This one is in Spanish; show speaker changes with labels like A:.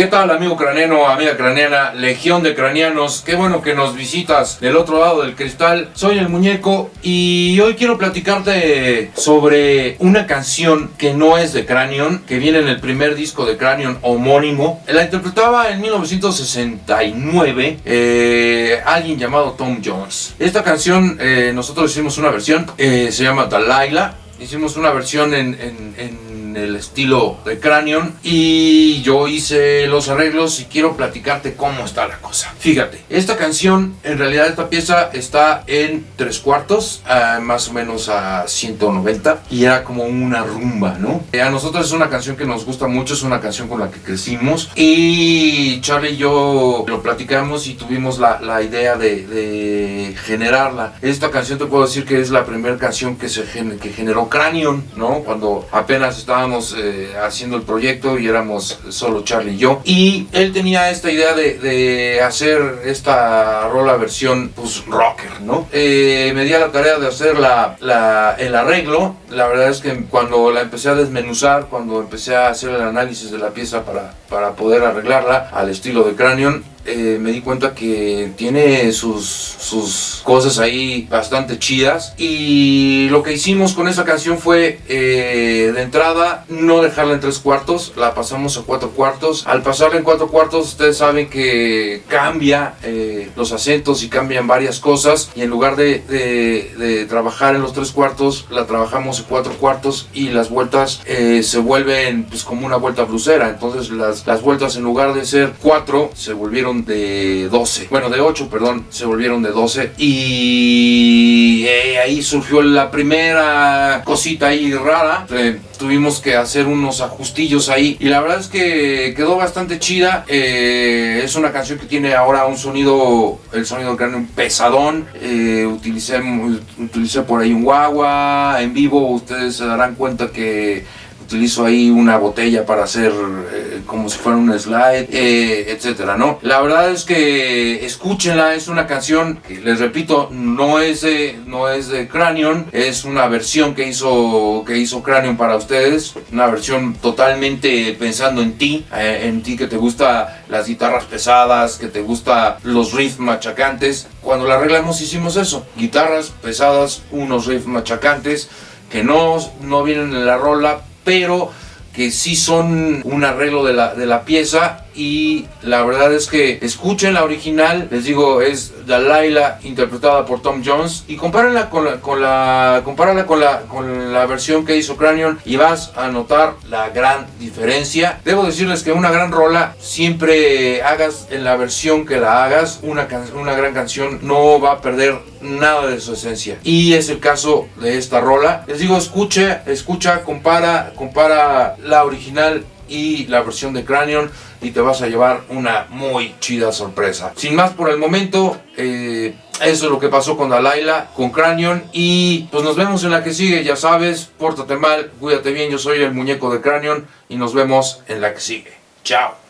A: ¿Qué tal amigo craneano, amiga craneana, legión de craneanos? Qué bueno que nos visitas del otro lado del cristal. Soy el muñeco y hoy quiero platicarte sobre una canción que no es de Cranion, que viene en el primer disco de Cranion homónimo. La interpretaba en 1969 eh, alguien llamado Tom Jones. Esta canción eh, nosotros hicimos una versión, eh, se llama Delilah. Hicimos una versión en, en el estilo de Cranion y yo hice los arreglos y quiero platicarte cómo está la cosa. Fíjate, esta canción, en realidad esta pieza está en tres cuartos, más o menos a 190 y era como una rumba, ¿no? A nosotros es una canción que nos gusta mucho, es una canción con la que crecimos y Charlie y yo lo platicamos y tuvimos la, la idea de, de, generarla. Esta canción te puedo decir que es la primera canción que, se, que generó Cranion, ¿no? Cuando apenas estaba estábamos eh, haciendo el proyecto y éramos solo Charlie y yo. Y él tenía esta idea de, hacer esta rola versión pues rocker, ¿no? Eh, me di a la tarea de hacer la, la, el arreglo. La verdad es que cuando la empecé a desmenuzar, cuando empecé a hacer el análisis de la pieza para, para poder arreglarla al estilo de Cranion, eh, me di cuenta que tiene sus, sus cosas ahí bastante chidas. Y lo que hicimos con esa canción fue eh, de entrada no dejarla en tres cuartos, la pasamos a cuatro cuartos. Al pasarla en cuatro cuartos ustedes saben que cambia eh, los acentos y cambian varias cosas. Y en lugar de, de, trabajar en los tres cuartos la trabajamos en cuatro cuartos y las vueltas se vuelven pues como una vuelta blusera. Entonces las, las vueltas en lugar de ser cuatro se volvieron de 12, bueno de 8 perdón, se volvieron de 12 y eh, ahí surgió la primera cosita ahí rara, eh, tuvimos que hacer unos ajustillos ahí y la verdad es que quedó bastante chida, eh, es una canción que tiene ahora un sonido, el sonido un pesadón, utilicé, utilicé por ahí un guagua, en vivo ustedes se darán cuenta que utilizo ahí una botella para hacer como si fuera un slide, eh, etcétera, ¿no? La verdad es que escúchenla, es una canción que les repito, no es de, no es de Cranion, es una versión que hizo, que hizo Cranion para ustedes, una versión totalmente pensando en ti, eh, en ti que te gusta las guitarras pesadas, que te gusta los riffs machacantes. Cuando la arreglamos hicimos eso, guitarras pesadas, unos riffs machacantes, que no, no vienen en la rola, pero que sí son un arreglo de la, de la pieza y la verdad es que escuchen la original, les digo, es Delilah interpretada por Tom Jones y compárenla con la, con la, con la, con la versión que hizo Cranion y vas a notar la gran diferencia. Debo decirles que una gran rola, siempre hagas en la versión que la hagas, una, una gran canción no va a perder nada de su esencia. Y es el caso de esta rola. Les digo, escuche, escucha, compara, compara la original y la versión de Cranion y te vas a llevar una muy chida sorpresa. Sin más por el momento, eh, eso es lo que pasó con Dalaila, con Cranion y pues nos vemos en la que sigue, ya sabes, pórtate mal, cuídate bien, yo soy el muñeco de Cranion y nos vemos en la que sigue. Chao.